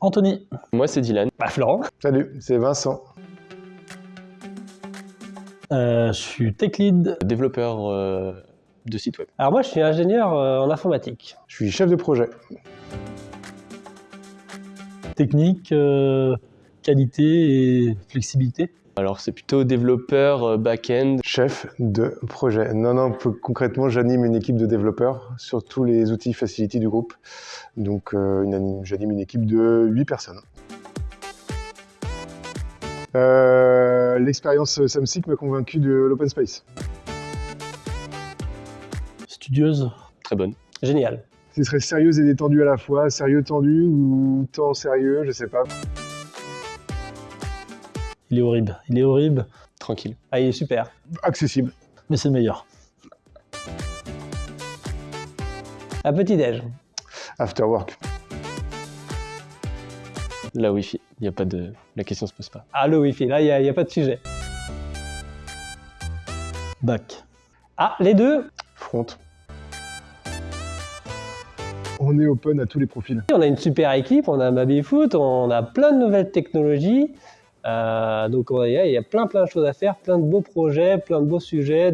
Anthony. Moi, c'est Dylan. Bah, Florent. Salut, c'est Vincent. Euh, je suis tech lead. Développeur euh, de site web. Alors moi, je suis ingénieur euh, en informatique. Je suis chef de projet. Technique, euh, qualité et flexibilité. Alors, c'est plutôt développeur euh, back-end. Chef de projet. Non, non, plus concrètement, j'anime une équipe de développeurs sur tous les outils Facility du groupe. Donc, euh, j'anime une équipe de 8 personnes. Euh, L'expérience Samsic m'a convaincu de l'open space. Studieuse. Très bonne. Génial. Ce serait sérieuse et détendue à la fois, sérieux tendu ou temps sérieux, je sais pas. Il est horrible. Il est horrible. Tranquille. Ah, il est super. Accessible. Mais c'est le meilleur. À petit-déj. After work. La Wi-Fi. Il y a pas de... La question se pose pas. Ah, le Wi-Fi. Là, il n'y a, il y a pas de sujet. Bac. Ah, les deux. Front. On est open à tous les profils. On a une super équipe, on a Babyfoot, on a plein de nouvelles technologies. Euh, donc il y a plein plein de choses à faire, plein de beaux projets, plein de beaux sujets.